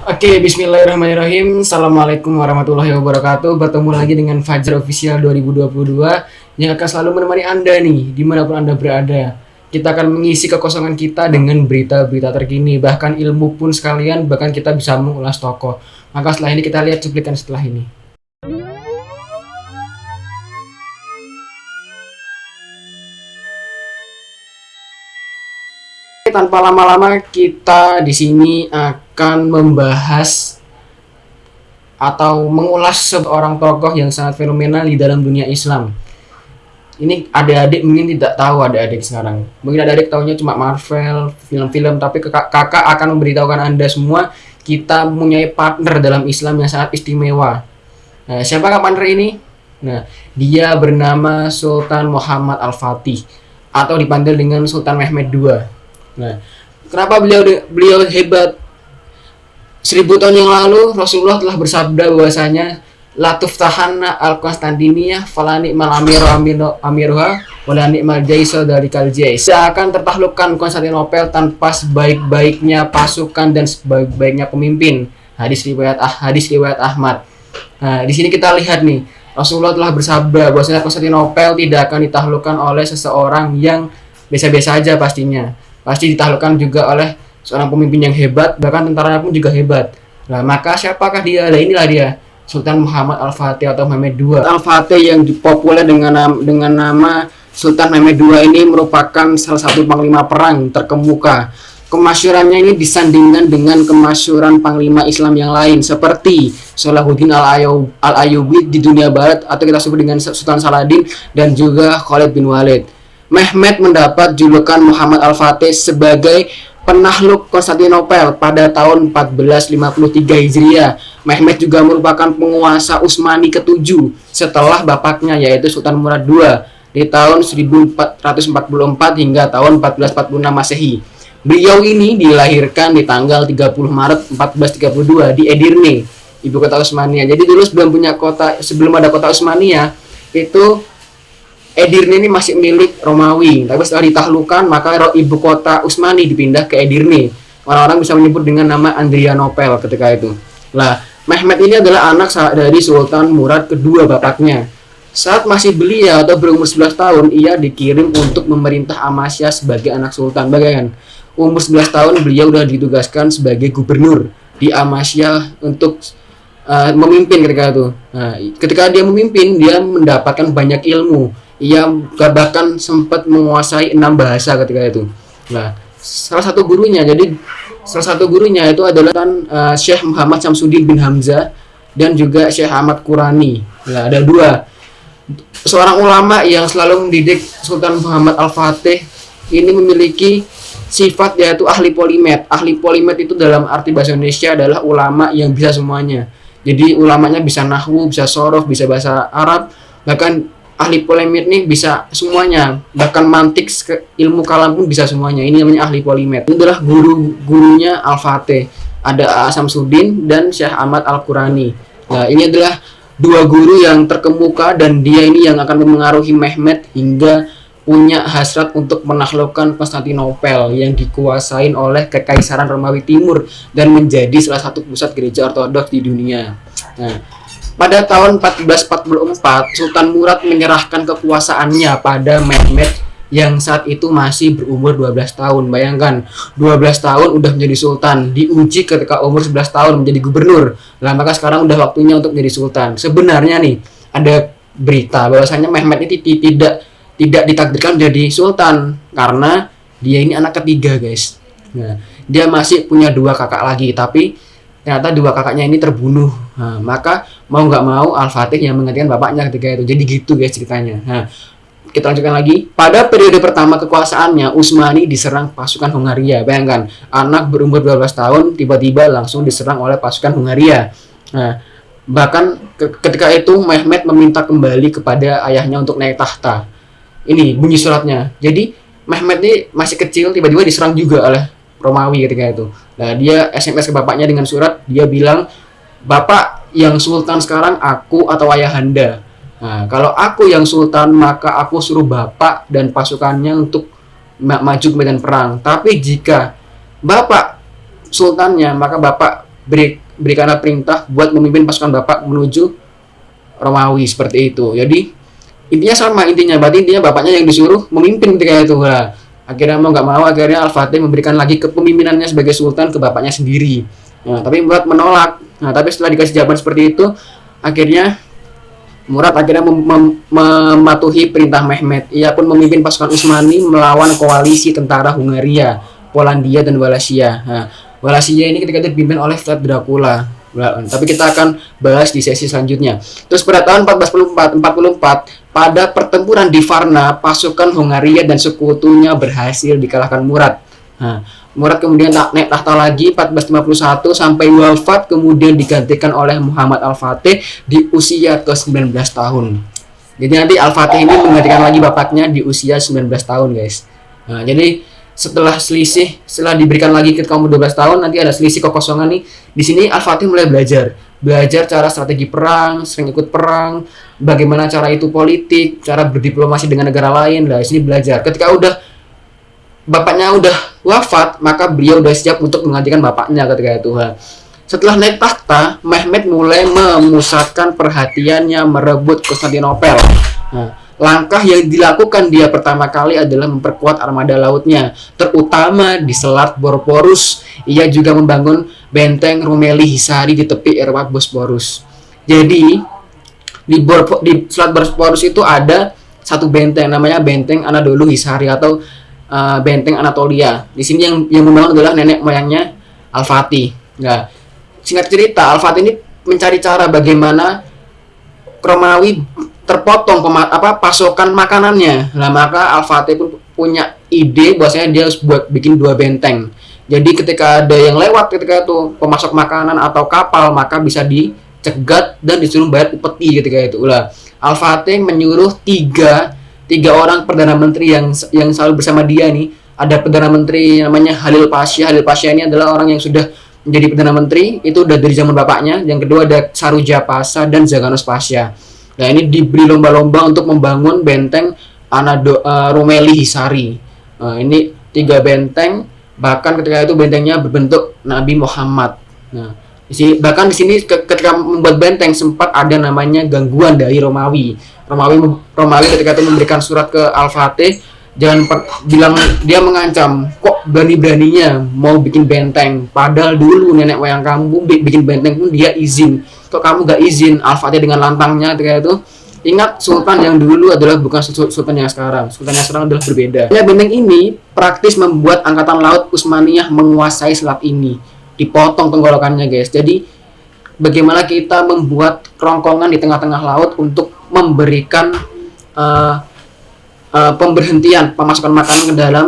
Oke, bismillahirrahmanirrahim. Assalamualaikum warahmatullahi wabarakatuh. Bertemu lagi dengan Fajar Official 2022 yang akan selalu menemani Anda nih, di mana pun Anda berada. Kita akan mengisi kekosongan kita dengan berita-berita terkini, bahkan ilmu pun sekalian, bahkan kita bisa mengulas tokoh. Maka setelah ini kita lihat cuplikan setelah ini. tanpa lama-lama kita di sini akan membahas atau mengulas seorang tokoh yang sangat fenomenal di dalam dunia Islam. Ini adik-adik mungkin tidak tahu adik-adik sekarang. Mungkin adik-adik tahunya cuma Marvel, film-film, tapi kakak akan memberitahukan Anda semua kita mempunyai partner dalam Islam yang sangat istimewa. Nah, siapakah partner ini? Nah, dia bernama Sultan Muhammad Al-Fatih atau dipanggil dengan Sultan Mehmed II. Nah, kenapa beliau beliau hebat? Seribu tahun yang lalu Rasulullah telah bersabda bahwasanya Latuf tahana al Konstantinia falani mal amiru amiro amiruha walani mal jaiso dari kaljais akan tertaklukkan Konstantinopel tanpa sebaik-baiknya pasukan dan sebaik-baiknya pemimpin. Hadis riwayat ah hadis riwayat Ahmad. Nah di sini kita lihat nih Rasulullah telah bersabda bahwasanya Konstantinopel tidak akan ditaklukkan oleh seseorang yang biasa-biasa aja pastinya. Pasti ditaklukkan juga oleh seorang pemimpin yang hebat bahkan tentara pun juga hebat. Nah maka siapakah dia? Nah inilah dia Sultan Muhammad Al-Fatih atau Mehmed II Al-Fatih yang populer dengan dengan nama Sultan Mehmed II ini merupakan salah satu panglima perang terkemuka. Kemasyurannya ini disandingkan dengan kemasyuran panglima Islam yang lain seperti Salahuddin Al-Ayyubi di dunia barat atau kita sebut dengan Sultan Saladin dan juga Khalid bin Walid. Mehmet mendapat julukan Muhammad Al-Fatih sebagai penakluk Konstantinopel pada tahun 1453 Hijriah. Mehmet juga merupakan penguasa Utsmani ketujuh setelah bapaknya yaitu Sultan Murad II di tahun 1444 hingga tahun 1446 Masehi. Beliau ini dilahirkan di tanggal 30 Maret 1432 di Edirne, ibu kota Utsmania. Jadi dulu sebelum punya kota sebelum ada kota Utsmania itu Edirne ini masih milik Romawi, tapi setelah ditaklukkan maka ibu kota Utsmani dipindah ke Edirne. Orang-orang bisa menyebut dengan nama Andrianopel ketika itu. Lah, Mehmet ini adalah anak dari Sultan Murad kedua bapaknya. Saat masih belia atau berumur 11 tahun, ia dikirim untuk memerintah Amasya sebagai anak sultan. Bagaimana? Umur 11 tahun beliau sudah ditugaskan sebagai gubernur di Amasya untuk uh, memimpin ketika itu. Nah, ketika dia memimpin, dia mendapatkan banyak ilmu ia bahkan sempat menguasai enam bahasa ketika itu. Nah, salah satu gurunya, jadi salah satu gurunya itu adalah kan uh, Syekh Muhammad Samsudin bin Hamzah dan juga Syekh Ahmad Qurani. Nah, ada dua seorang ulama yang selalu mendidik Sultan Muhammad Al-Fatih ini memiliki sifat yaitu ahli polimet. Ahli polimet itu dalam arti bahasa Indonesia adalah ulama yang bisa semuanya. Jadi ulamanya bisa nahwu, bisa sorof, bisa bahasa Arab, bahkan ahli polimer nih bisa semuanya. Bahkan mantik ilmu kalam pun bisa semuanya. Ini namanya ahli polimer. Ini adalah guru-gurunya Al-Fatih. Ada Asam Sudin dan Syekh Ahmad Al-Qurani. Nah ini adalah dua guru yang terkemuka dan dia ini yang akan mempengaruhi Mehmet hingga punya hasrat untuk menaklukkan Konstantinopel yang dikuasain oleh Kekaisaran Romawi Timur dan menjadi salah satu pusat gereja ortodoks di dunia. Nah, pada tahun 1444, Sultan Murad menyerahkan kekuasaannya pada Mehmet yang saat itu masih berumur 12 tahun. Bayangkan, 12 tahun udah menjadi sultan, diuji ketika umur 11 tahun menjadi gubernur. Lah maka sekarang udah waktunya untuk menjadi sultan. Sebenarnya nih, ada berita bahwasanya Mehmet ini tidak tidak ditakdirkan menjadi sultan karena dia ini anak ketiga, guys. Nah, dia masih punya dua kakak lagi, tapi ternyata dua kakaknya ini terbunuh. Nah, maka mau nggak mau Al-Fatih yang menggantikan bapaknya ketika itu. Jadi gitu guys ceritanya. Nah, kita lanjutkan lagi. Pada periode pertama kekuasaannya Usmani diserang pasukan Hungaria. Bayangkan anak berumur 12 tahun tiba-tiba langsung diserang oleh pasukan Hungaria. Nah, bahkan ketika itu Mehmet meminta kembali kepada ayahnya untuk naik tahta. Ini bunyi suratnya. Jadi Mehmet ini masih kecil tiba-tiba diserang juga oleh Romawi ketika itu. Nah, dia SMS ke bapaknya dengan surat, dia bilang, "Bapak yang sultan sekarang aku atau ayahanda." Nah, kalau aku yang sultan, maka aku suruh bapak dan pasukannya untuk ma maju ke medan perang. Tapi jika bapak sultannya, maka bapak beri, berikanlah perintah buat memimpin pasukan bapak menuju Romawi seperti itu jadi intinya sama intinya berarti intinya bapaknya yang disuruh memimpin ketika itu lah akhirnya mau nggak mau akhirnya Al-Fatih memberikan lagi kepemimpinannya sebagai sultan ke bapaknya sendiri. Nah, tapi Murad menolak. Nah tapi setelah dikasih jawaban seperti itu akhirnya Murad akhirnya mem mem mematuhi perintah Mehmet ia pun memimpin pasukan Utsmani melawan koalisi tentara Hungaria Polandia dan Wallachia nah, Wallachia ini ketika itu dipimpin oleh Vlad Dracula. Tapi kita akan bahas di sesi selanjutnya. Terus pada tahun 1444, 44 pada pertempuran di Varna, pasukan Hungaria dan sekutunya berhasil dikalahkan Murad. Nah, Murad kemudian naik tahta lagi 1451 sampai wafat kemudian digantikan oleh Muhammad Al-Fatih di usia ke-19 tahun. Jadi nanti Al-Fatih ini menggantikan lagi bapaknya di usia 19 tahun, guys. Nah, jadi setelah selisih setelah diberikan lagi ke kamu 12 tahun nanti ada selisih kekosongan nih. Di sini Al Fatih mulai belajar. Belajar cara strategi perang sering ikut perang bagaimana cara itu politik cara berdiplomasi dengan negara lain. Lah sini belajar. Ketika udah bapaknya udah wafat maka beliau udah siap untuk menggantikan bapaknya ketika itu. Ha. setelah naik tahta Mehmet mulai memusatkan perhatiannya merebut Konstantinopel. Nah, Langkah yang dilakukan dia pertama kali adalah memperkuat armada lautnya, terutama di Selat Bosporus. Ia juga membangun benteng Rumeli Hisari di tepi Eropa Bosporus. Jadi di, Bor di Selat Bosporus itu ada satu benteng namanya Benteng Anadolu Hisari atau uh, Benteng Anatolia. Di sini yang yang membangun adalah nenek moyangnya Al-Fatih. Nah, singkat cerita Al-Fatih ini mencari cara bagaimana Romawi terpotong apa pasokan makanannya. Nah, maka Al-Fatih pun punya ide bahwasanya dia harus buat bikin dua benteng. Jadi ketika ada yang lewat ketika itu pemasok makanan atau kapal maka bisa dicegat dan disuruh bayar upeti ketika itu. Lah, Al-Fatih menyuruh tiga tiga orang perdana menteri yang yang selalu bersama dia nih. Ada perdana menteri namanya Halil Pasha. Halil Pasha ini adalah orang yang sudah menjadi perdana menteri itu udah dari zaman bapaknya. Yang kedua ada Saruja Pasha dan Zaganos Pasha Nah ini diberi lomba-lomba untuk membangun benteng Anado uh, Rumeli Hisari. Uh, ini tiga benteng, bahkan ketika itu bentengnya berbentuk Nabi Muhammad. Nah, di bahkan di sini ketika membuat benteng sempat ada namanya gangguan dari Romawi. Romawi Romawi ketika itu memberikan surat ke Al-Fatih jangan per, bilang dia mengancam kok berani-beraninya mau bikin benteng padahal dulu nenek moyang kamu bikin benteng pun dia izin kok kamu gak izin Al-Fatih dengan lantangnya kayak itu ingat sultan yang dulu adalah bukan sultan yang sekarang. Sultan yang sekarang adalah berbeda. Ya benteng ini praktis membuat angkatan laut Utsmaniyah menguasai selat ini. Dipotong tenggorokannya guys. Jadi bagaimana kita membuat kerongkongan di tengah-tengah laut untuk memberikan uh, uh, pemberhentian pemasukan makanan ke dalam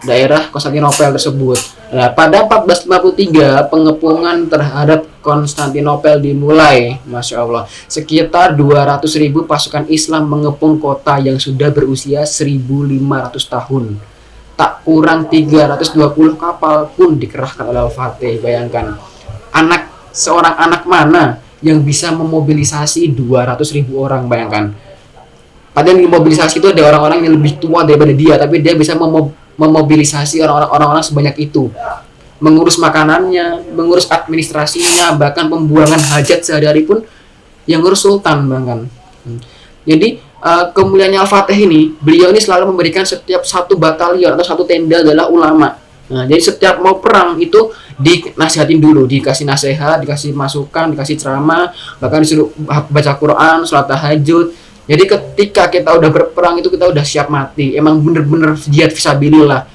daerah Konstantinopel tersebut. Nah, pada 1453 pengepungan terhadap Konstantinopel dimulai, masya Allah. Sekitar 200.000 pasukan Islam mengepung kota yang sudah berusia 1.500 tahun. Tak kurang 320 kapal pun dikerahkan oleh Al-Fatih. Bayangkan, anak seorang anak mana yang bisa memobilisasi 200.000 orang, bayangkan Padahal yang mobilisasi itu ada orang-orang yang lebih tua daripada dia, tapi dia bisa memobilisasi orang-orang sebanyak itu. Mengurus makanannya, mengurus administrasinya, bahkan pembuangan hajat sehari-hari pun yang ngurus sultan bahkan. Jadi uh, kemuliaannya Al-Fatih ini, beliau ini selalu memberikan setiap satu batalion atau satu tenda adalah ulama. Nah, jadi setiap mau perang itu dinasihatin dulu, dikasih nasihat, dikasih masukan, dikasih ceramah, bahkan disuruh baca Quran, sholat tahajud, jadi ketika kita udah berperang itu kita udah siap mati. Emang bener-bener jihad visabilillah.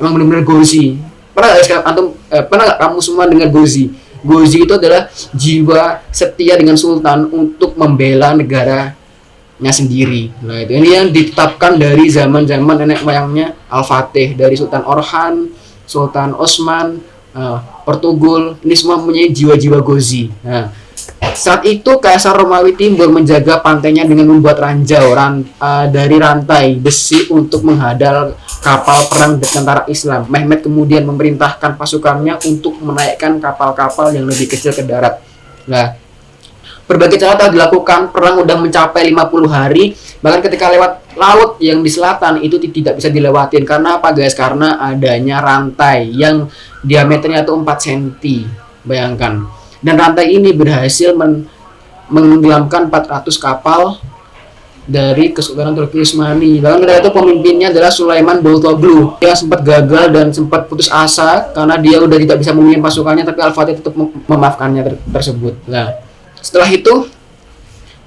Emang bener-bener gozi. Pernah gak antum eh, pernah gak kamu semua dengar gozi? Gozi itu adalah jiwa setia dengan sultan untuk membela negaranya sendiri. Nah, itu ini yang ditetapkan dari zaman-zaman nenek moyangnya Al-Fatih dari Sultan Orhan, Sultan Osman, uh, Portugul. Ini semua mempunyai jiwa-jiwa gozi. Nah, saat itu Kaisar Romawi Timur menjaga pantainya dengan membuat ranjau ran, uh, dari rantai besi untuk menghadal kapal perang tentara Islam. Mehmet kemudian memerintahkan pasukannya untuk menaikkan kapal-kapal yang lebih kecil ke darat. Nah, berbagai cara telah dilakukan, perang sudah mencapai 50 hari, bahkan ketika lewat laut yang di selatan itu tidak bisa dilewatin. Karena apa guys? Karena adanya rantai yang diameternya itu 4 cm. Bayangkan dan rantai ini berhasil men menggelamkan 400 kapal dari Kesultanan Turki Utsmani. Bahkan ketika itu pemimpinnya adalah Sulaiman Boltoglu. Dia sempat gagal dan sempat putus asa karena dia udah tidak bisa memimpin pasukannya, tapi Al-Fatih tetap memaafkannya ter tersebut. Nah, setelah itu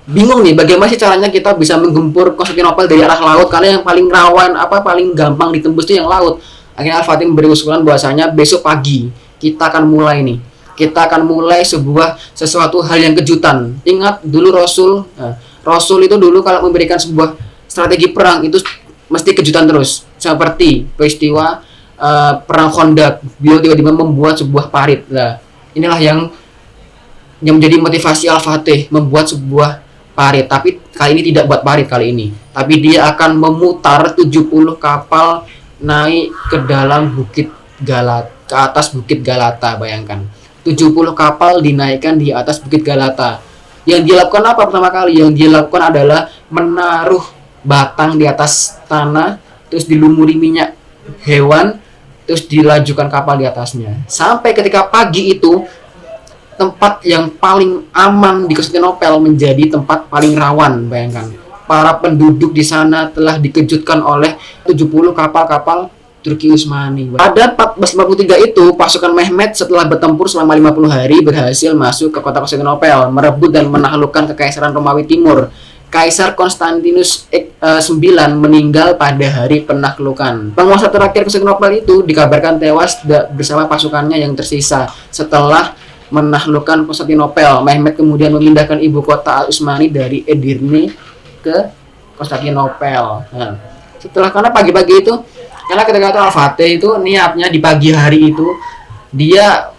bingung nih bagaimana sih caranya kita bisa menggempur Konstantinopel dari arah laut karena yang paling rawan apa paling gampang ditembus itu yang laut. Akhirnya Al-Fatih memberi usulan bahwasanya besok pagi kita akan mulai nih kita akan mulai sebuah sesuatu hal yang kejutan. Ingat dulu Rasul, nah, Rasul itu dulu kalau memberikan sebuah strategi perang itu mesti kejutan terus. Seperti peristiwa uh, perang Khandaq, beliau tiba-tiba membuat sebuah parit. Nah, inilah yang yang menjadi motivasi Al-Fatih membuat sebuah parit. Tapi kali ini tidak buat parit kali ini, tapi dia akan memutar 70 kapal naik ke dalam bukit Galat ke atas bukit Galata bayangkan 70 kapal dinaikkan di atas Bukit Galata. Yang dilakukan apa pertama kali? Yang dilakukan adalah menaruh batang di atas tanah, terus dilumuri minyak hewan, terus dilajukan kapal di atasnya. Sampai ketika pagi itu, tempat yang paling aman di Konstantinopel menjadi tempat paling rawan, bayangkan. Para penduduk di sana telah dikejutkan oleh 70 kapal-kapal Turki Utsmani. Pada 1453 itu, pasukan Mehmet setelah bertempur selama 50 hari berhasil masuk ke kota Konstantinopel, merebut dan menaklukkan kekaisaran Romawi Timur. Kaisar Konstantinus IX meninggal pada hari penaklukan. Penguasa terakhir Konstantinopel itu dikabarkan tewas bersama pasukannya yang tersisa setelah menaklukkan Konstantinopel. Mehmet kemudian memindahkan ibu kota Al-Utsmani dari Edirne ke Konstantinopel. Nah, setelah karena pagi-pagi itu karena ketika itu Al-Fatih itu niatnya di pagi hari itu dia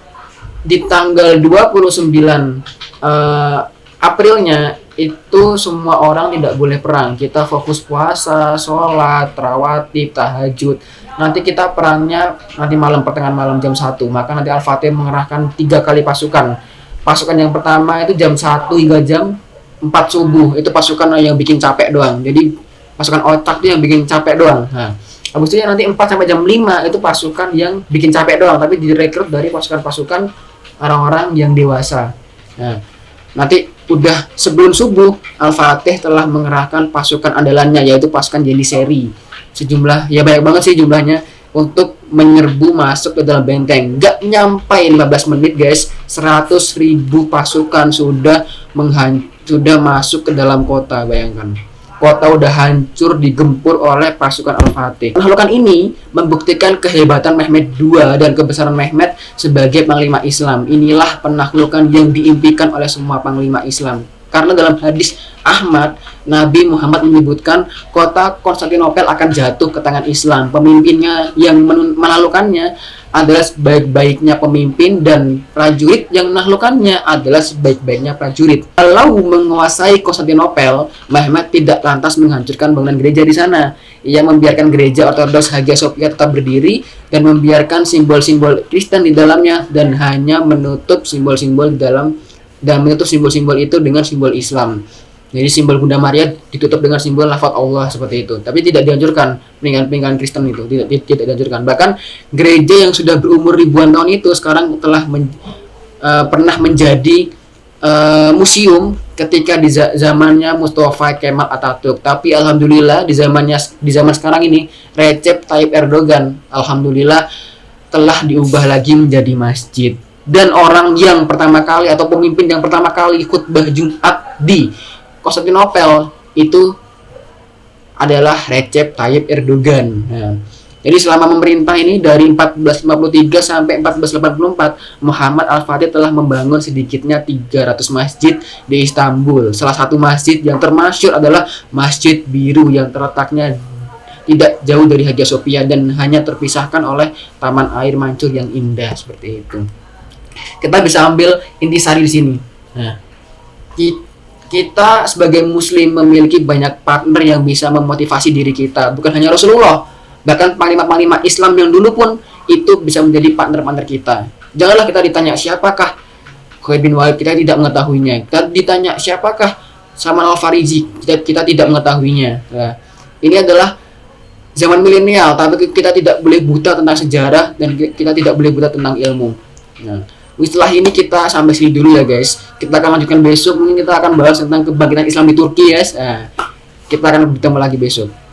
di tanggal 29 uh, eh, Aprilnya itu semua orang tidak boleh perang. Kita fokus puasa, sholat, rawatib, tahajud. Nanti kita perangnya nanti malam pertengahan malam jam 1. Maka nanti Al-Fatih mengerahkan tiga kali pasukan. Pasukan yang pertama itu jam 1 hingga jam 4 subuh. Itu pasukan yang bikin capek doang. Jadi pasukan otak itu yang bikin capek doang. Nah, Habis itu nanti 4 sampai jam 5 itu pasukan yang bikin capek doang, tapi direkrut dari pasukan-pasukan orang-orang yang dewasa. Nah, nanti udah sebelum subuh Al-Fatih telah mengerahkan pasukan andalannya yaitu pasukan Seri. Sejumlah ya banyak banget sih jumlahnya untuk menyerbu masuk ke dalam benteng. Gak nyampe 15 menit guys, 100 ribu pasukan sudah menghan sudah masuk ke dalam kota bayangkan kota udah hancur digempur oleh pasukan Al-Fatih. Penaklukan ini membuktikan kehebatan Mehmet II dan kebesaran Mehmet sebagai panglima Islam. Inilah penaklukan yang diimpikan oleh semua panglima Islam. Karena dalam hadis Ahmad, Nabi Muhammad menyebutkan kota Konstantinopel akan jatuh ke tangan Islam. Pemimpinnya yang menaklukkannya adalah sebaik-baiknya pemimpin dan prajurit yang menaklukkannya adalah sebaik-baiknya prajurit. Kalau menguasai Konstantinopel, Mehmet tidak lantas menghancurkan bangunan gereja di sana. Ia membiarkan gereja Ortodoks Hagia Sophia tetap berdiri dan membiarkan simbol-simbol Kristen di dalamnya dan hanya menutup simbol-simbol dalam dan menutup simbol-simbol itu dengan simbol Islam. Jadi simbol Bunda Maria ditutup dengan simbol lafaz Allah seperti itu. Tapi tidak dianjurkan peninggalan-peninggalan Kristen itu tidak tidak dianjurkan. Bahkan gereja yang sudah berumur ribuan tahun itu sekarang telah men, uh, pernah menjadi uh, museum ketika di zamannya Mustafa Kemal Atatürk. Tapi alhamdulillah di zamannya di zaman sekarang ini Recep Tayyip Erdogan alhamdulillah telah diubah lagi menjadi masjid dan orang yang pertama kali atau pemimpin yang pertama kali khutbah Jumat di Konstantinopel itu adalah Recep Tayyip Erdogan. Nah, jadi selama memerintah ini dari 1453 sampai 1484, Muhammad Al-Fatih telah membangun sedikitnya 300 masjid di Istanbul. Salah satu masjid yang termasyur adalah Masjid Biru yang terletaknya tidak jauh dari Hagia Sophia dan hanya terpisahkan oleh taman air mancur yang indah seperti itu kita bisa ambil intisari di sini. Nah, kita sebagai muslim memiliki banyak partner yang bisa memotivasi diri kita, bukan hanya Rasulullah, bahkan panglima-panglima Islam yang dulu pun itu bisa menjadi partner-partner kita. Janganlah kita ditanya siapakah Khalid bin Walid, kita tidak mengetahuinya. Kita ditanya siapakah Salman Al Farisi, kita, kita tidak mengetahuinya. Nah, ini adalah zaman milenial, tapi kita tidak boleh buta tentang sejarah dan kita tidak boleh buta tentang ilmu. Nah, setelah ini kita sampai sini dulu ya guys. Kita akan lanjutkan besok. Mungkin kita akan bahas tentang kebangkitan Islam di Turki guys. Nah, kita akan bertemu lagi besok